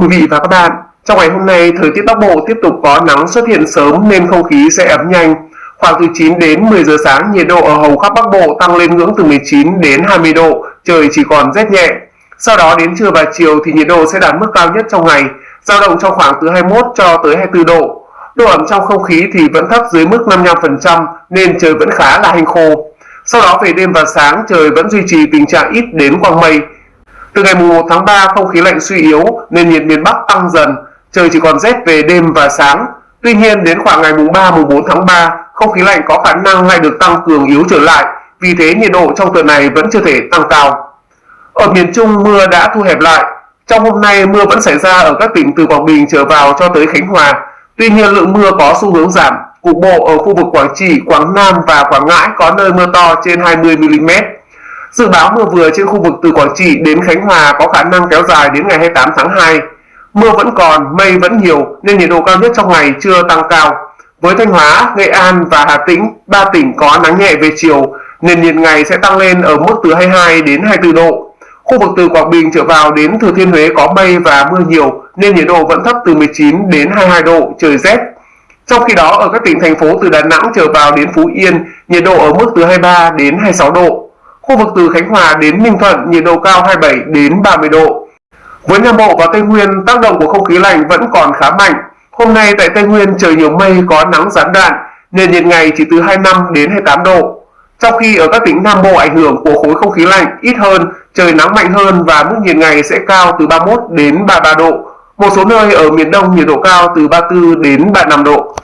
quý vị và các bạn, trong ngày hôm nay, thời tiết Bắc Bộ tiếp tục có nắng xuất hiện sớm nên không khí sẽ ấm nhanh. Khoảng từ 9 đến 10 giờ sáng, nhiệt độ ở hầu khắp Bắc Bộ tăng lên ngưỡng từ 19 đến 20 độ, trời chỉ còn rét nhẹ. Sau đó đến trưa và chiều thì nhiệt độ sẽ đạt mức cao nhất trong ngày, dao động trong khoảng từ 21 cho tới 24 độ. Độ ẩm trong không khí thì vẫn thấp dưới mức 55% nên trời vẫn khá là hanh khô. Sau đó về đêm và sáng trời vẫn duy trì tình trạng ít đến quang mây, từ ngày 1 tháng 3 không khí lạnh suy yếu nên nhiệt miền Bắc tăng dần, trời chỉ còn rét về đêm và sáng. Tuy nhiên đến khoảng ngày mùng 3 mùng 4 tháng 3, không khí lạnh có khả năng lại được tăng cường yếu trở lại, vì thế nhiệt độ trong tuần này vẫn chưa thể tăng cao. Ở miền Trung mưa đã thu hẹp lại. Trong hôm nay mưa vẫn xảy ra ở các tỉnh từ Quảng Bình trở vào cho tới Khánh Hòa. Tuy nhiên lượng mưa có xu hướng giảm, cục bộ ở khu vực Quảng Trị, Quảng Nam và Quảng Ngãi có nơi mưa to trên 20 mm. Dự báo mưa vừa trên khu vực từ Quảng Trị đến Khánh Hòa có khả năng kéo dài đến ngày 28 tháng 2. Mưa vẫn còn, mây vẫn nhiều nên nhiệt độ cao nhất trong ngày chưa tăng cao. Với Thanh Hóa, Nghệ An và Hà Tĩnh, ba tỉnh có nắng nhẹ về chiều, nền nhiệt ngày sẽ tăng lên ở mức từ 22 đến 24 độ. Khu vực từ Quảng Bình trở vào đến Thừa Thiên Huế có mây và mưa nhiều nên nhiệt độ vẫn thấp từ 19 đến 22 độ, trời rét. Trong khi đó ở các tỉnh thành phố từ Đà Nẵng trở vào đến Phú Yên, nhiệt độ ở mức từ 23 đến 26 độ. Khu vực từ Khánh Hòa đến Ninh Thuận nhiệt độ cao 27 đến 30 độ. Với Nam Bộ và Tây Nguyên, tác động của không khí lạnh vẫn còn khá mạnh. Hôm nay tại Tây Nguyên trời nhiều mây có nắng gián đoạn, nền nhiệt ngày chỉ từ 25 đến 28 độ. Trong khi ở các tỉnh Nam Bộ ảnh hưởng của khối không khí lạnh ít hơn, trời nắng mạnh hơn và mức nhiệt ngày sẽ cao từ 31 đến 33 độ. Một số nơi ở miền Đông nhiệt độ cao từ 34 đến 35 độ.